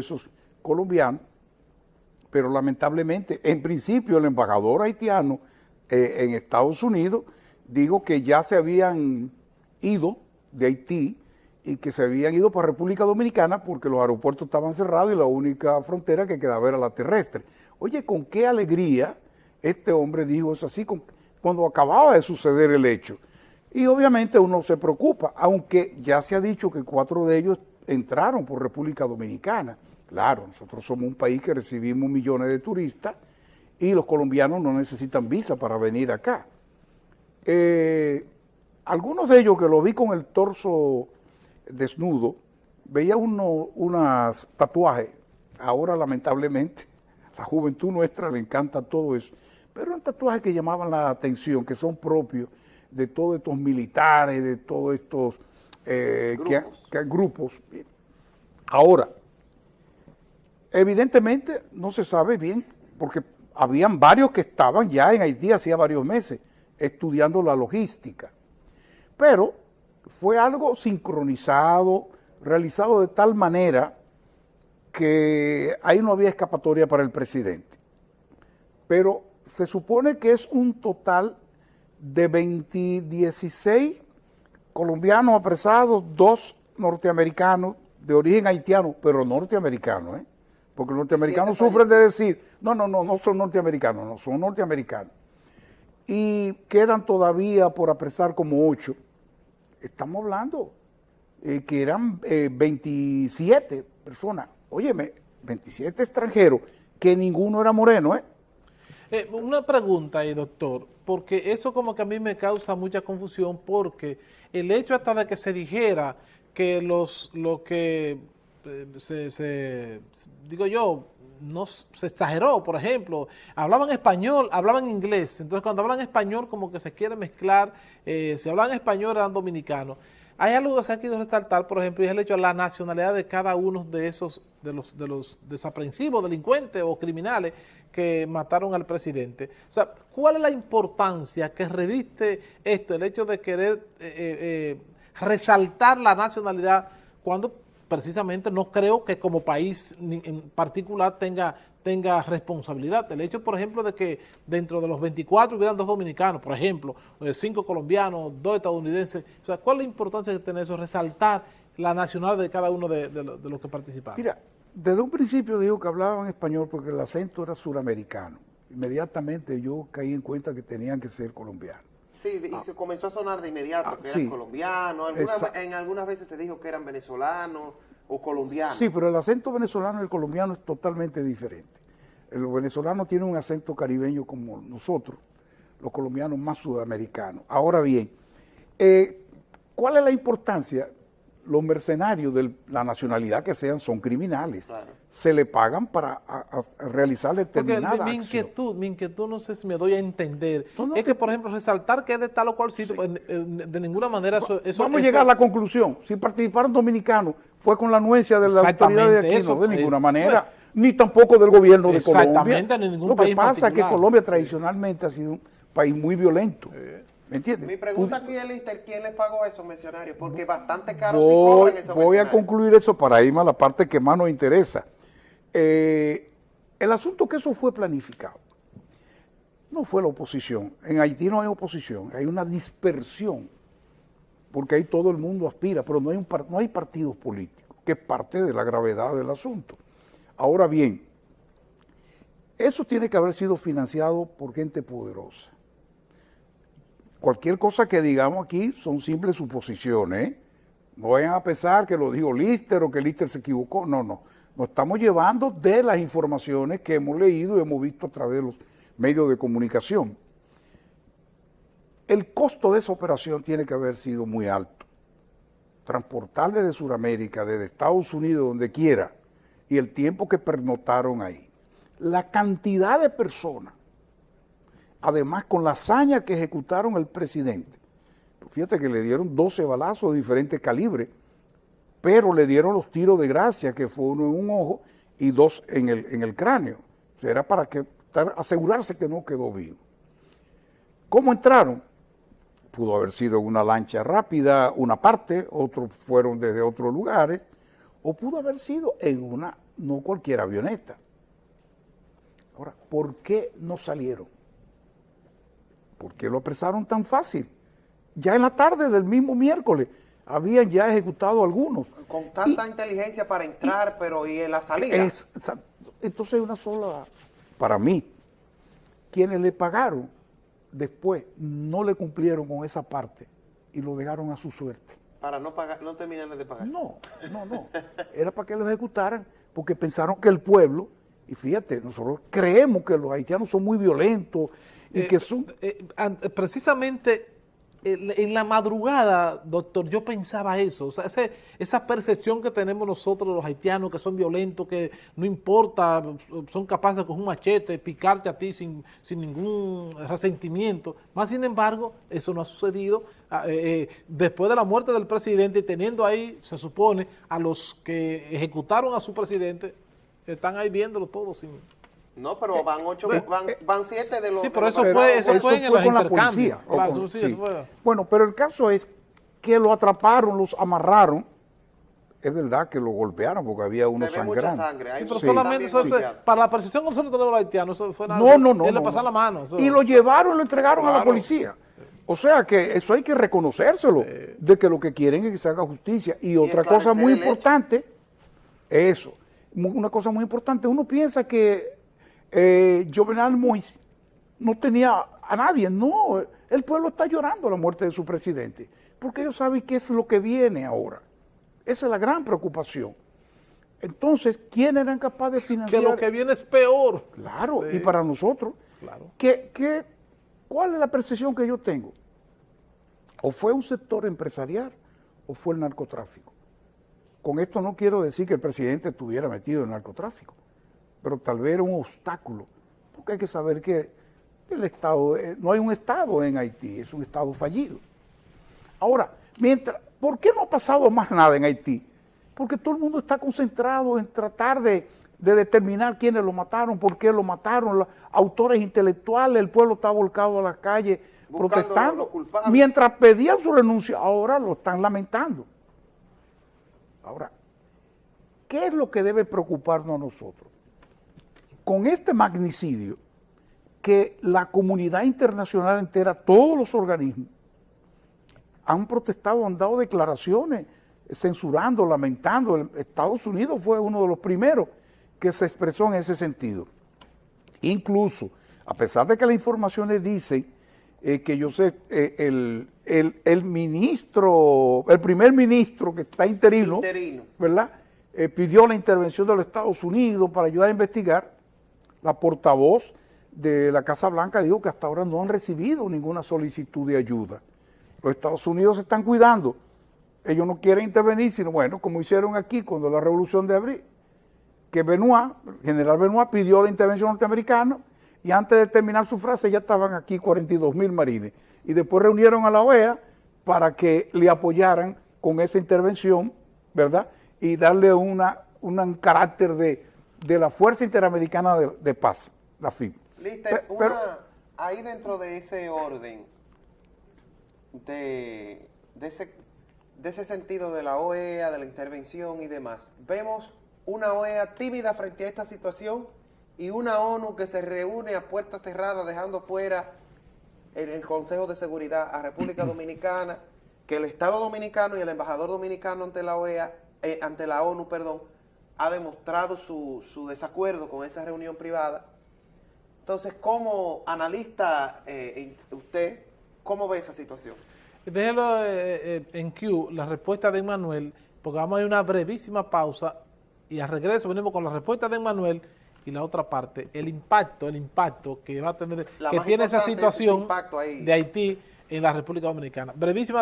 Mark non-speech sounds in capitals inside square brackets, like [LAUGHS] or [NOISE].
esos colombianos, pero lamentablemente, en principio el embajador haitiano eh, en Estados Unidos dijo que ya se habían ido de Haití y que se habían ido para República Dominicana porque los aeropuertos estaban cerrados y la única frontera que quedaba era la terrestre. Oye, con qué alegría este hombre dijo eso así cuando acababa de suceder el hecho. Y obviamente uno se preocupa, aunque ya se ha dicho que cuatro de ellos entraron por República Dominicana. Claro, nosotros somos un país que recibimos millones de turistas y los colombianos no necesitan visa para venir acá. Eh, algunos de ellos que lo vi con el torso desnudo, veía uno, unas tatuajes, ahora lamentablemente [LAUGHS] la juventud nuestra le encanta todo eso, pero eran tatuajes que llamaban la atención, que son propios de todos estos militares, de todos estos eh, grupos. Ahora, evidentemente no se sabe bien, porque habían varios que estaban ya en Haití hacía varios meses estudiando la logística, pero fue algo sincronizado, realizado de tal manera que ahí no había escapatoria para el presidente. Pero se supone que es un total de 20, 16 colombianos apresados, dos norteamericanos de origen haitiano, pero norteamericanos, ¿eh? Porque los norteamericanos sufren de decir, no, no, no, no son norteamericanos, no, son norteamericanos. Y quedan todavía por apresar como ocho. Estamos hablando eh, que eran 27 eh, personas. Óyeme, 27 extranjeros, que ninguno era moreno, ¿eh? Eh, una pregunta ahí, doctor, porque eso como que a mí me causa mucha confusión porque el hecho hasta de que se dijera que los lo que eh, se, digo yo, no se exageró, por ejemplo, hablaban español, hablaban inglés, entonces cuando hablan español como que se quiere mezclar, eh, si hablan español eran dominicanos. Hay algo que se ha querido resaltar, por ejemplo, y es el hecho de la nacionalidad de cada uno de esos, de los, de los desaprensivos, delincuentes o criminales que mataron al presidente. O sea, ¿cuál es la importancia que reviste esto, el hecho de querer eh, eh, eh, resaltar la nacionalidad cuando precisamente no creo que como país en particular tenga tenga responsabilidad. El hecho, por ejemplo, de que dentro de los 24 hubieran dos dominicanos, por ejemplo, cinco colombianos, dos estadounidenses. O sea, ¿cuál es la importancia de tener eso? Resaltar la nacionalidad de cada uno de, los que participaron. Mira, desde un principio dijo que hablaban español porque el acento era suramericano. Inmediatamente yo caí en cuenta que tenían que ser colombianos. Sí, y ah. se comenzó a sonar de inmediato ah, que eran colombianos. en algunas veces se dijo que eran venezolanos o colombiano. Sí, pero el acento venezolano y el colombiano es totalmente diferente. El venezolano tiene un acento caribeño como nosotros, los colombianos más sudamericanos. Ahora bien, eh, ¿cuál es la importancia? Los mercenarios de la nacionalidad que sean son criminales. Se le pagan para realizar determinada Porque mi, inquietud, mi inquietud, no sé si me doy a entender, es que, por ejemplo, resaltar que es de tal o cual sitio, pues, de ninguna manera eso... Vamos a llegar a la conclusión. Si participaron dominicanos, fue con la anuencia de la autoridad de aquí, no, de ninguna manera, ni tampoco del gobierno de Colombia. Exactamente, ni ningún Lo que pasa es que Colombia tradicionalmente ha sido un país muy violento. ¿Me entiendes? Mi pregunta aquí es, Lister, ¿quién les pagó a esos mercenarios? Porque bastante caro voy, cobran esos Voy a concluir eso para irme a la parte que más nos interesa. Eh, el asunto que eso fue planificado no fue la oposición. En Haití no hay oposición, hay una dispersión, porque ahí todo el mundo aspira, pero no hay, un, no hay partidos políticos, que es parte de la gravedad del asunto. Ahora bien, eso tiene que haber sido financiado por gente poderosa. Cualquier cosa que digamos aquí son simples suposiciones. ¿eh? No vayan a pensar que lo dijo Lister o que Lister se equivocó. No, no. Nos estamos llevando de las informaciones que hemos leído y hemos visto a través de los medios de comunicación. El costo de esa operación tiene que haber sido muy alto. Transportar desde Sudamérica, desde Estados Unidos, donde quiera, y el tiempo que pernotaron ahí. La cantidad de personas, además con la hazaña que ejecutaron el presidente. Fíjate que le dieron 12 balazos de diferentes calibres pero le dieron los tiros de gracia, que fue uno en un ojo y dos en el, en el cráneo. O sea, era para que, asegurarse que no quedó vivo. ¿Cómo entraron? Pudo haber sido una lancha rápida, una parte, otros fueron desde otros lugares, o pudo haber sido en una no cualquier avioneta. Ahora, ¿por qué no salieron? ¿Por qué lo apresaron tan fácil? Ya en la tarde del mismo miércoles habían ya ejecutado algunos. Con tanta inteligencia para entrar, pero ¿y en la salida? Es, entonces una sola, para mí, quienes le pagaron después no le cumplieron con esa parte y lo dejaron a su suerte. Para no pagar, no terminar de pagar. No, no, no. Era para que lo ejecutaran, porque pensaron que el pueblo, y fíjate, nosotros creemos que los haitianos son muy violentos y eh, que son... Eh, precisamente en la madrugada, doctor, yo pensaba eso, o sea, esa percepción que tenemos nosotros los haitianos, que son violentos, que no importa, son capaces con un machete picarte a ti sin, sin ningún resentimiento, más sin embargo, eso no ha sucedido. Ah, eh, eh, después de la muerte del presidente y teniendo ahí, se supone, a los que ejecutaron a su presidente, están ahí viéndolo todo sin no, pero eh, van ocho, eh, van, eh, van siete de los... Sí, pero eso fue, eso, fue, en con la policía. Bueno, pero el caso es que lo atraparon, los amarraron, es verdad que lo golpearon porque había uno sangrando. Sangre. pero solamente para la precisión con nosotros tenemos los haitianos, eso fue nada. No, no, no. Él le pasó la mano. Y lo llevaron, lo entregaron a la policía. O sea que eso hay que reconocérselo, de que lo que quieren es que se haga justicia. Y, otra cosa muy importante, eso, una cosa muy importante, uno piensa que eh, Jovenal Moïse no tenía a nadie, no, el pueblo está llorando la muerte de su presidente, porque ellos saben qué es lo que viene ahora. Esa es la gran preocupación. Entonces, ¿quién eran capaces de financiar? Que lo que viene es peor. Claro, y para nosotros. Claro. ¿qué, cuál es la percepción que yo tengo? O fue un sector empresarial o fue el narcotráfico. Con esto no quiero decir que el presidente estuviera metido en el narcotráfico pero tal vez era un obstáculo, porque hay que saber que el Estado, eh, no hay un Estado en Haití, es un Estado fallido. Ahora, mientras, ¿por qué no ha pasado más nada en Haití? Porque todo el mundo está concentrado en tratar de, determinar quiénes lo mataron, por qué lo mataron, los autores intelectuales, el pueblo está volcado a las calles protestando. Mientras pedían su renuncia, ahora lo están lamentando. Ahora, ¿qué es lo que debe preocuparnos a nosotros? Con este magnicidio que la comunidad internacional entera, todos los organismos, han protestado, han dado declaraciones censurando, lamentando. Estados Unidos fue uno de los primeros que se expresó en ese sentido. Incluso, a pesar de que las informaciones dicen eh, que yo sé, eh, el, ministro, el primer ministro que está interino, ¿verdad? Eh, pidió la intervención de los Estados Unidos para ayudar a investigar, la portavoz de la Casa Blanca dijo que hasta ahora no han recibido ninguna solicitud de ayuda. Los Estados Unidos se están cuidando. Ellos no quieren intervenir, sino bueno, como hicieron aquí cuando la revolución de abril, que Benoit, general Benoit pidió la intervención norteamericana y antes de terminar su frase ya estaban aquí 42 mil marines. Y después reunieron a la OEA para que le apoyaran con esa intervención, ¿verdad? Y darle una, un carácter de, de la Fuerza Interamericana de, Paz, la FIP. Lister, ahí dentro de ese orden, de, ese, de ese sentido de la OEA, de la intervención y demás, vemos una OEA tímida frente a esta situación y una ONU que se reúne a puertas cerradas dejando fuera en el Consejo de Seguridad a República [CLEARS THROAT] Dominicana, que el Estado Dominicano y el embajador dominicano ante la OEA, eh, ante la ONU, perdón, ha demostrado su, desacuerdo con esa reunión privada. Entonces, como analista, eh, usted, ¿cómo ve esa situación? Déjelo eh, eh, en Q, la respuesta de Manuel, porque vamos a ir una brevísima pausa y al regreso venimos con la respuesta de Manuel y la otra parte, el impacto, el impacto que va a tener, que tiene esa situación de Haití en la República Dominicana. Brevísima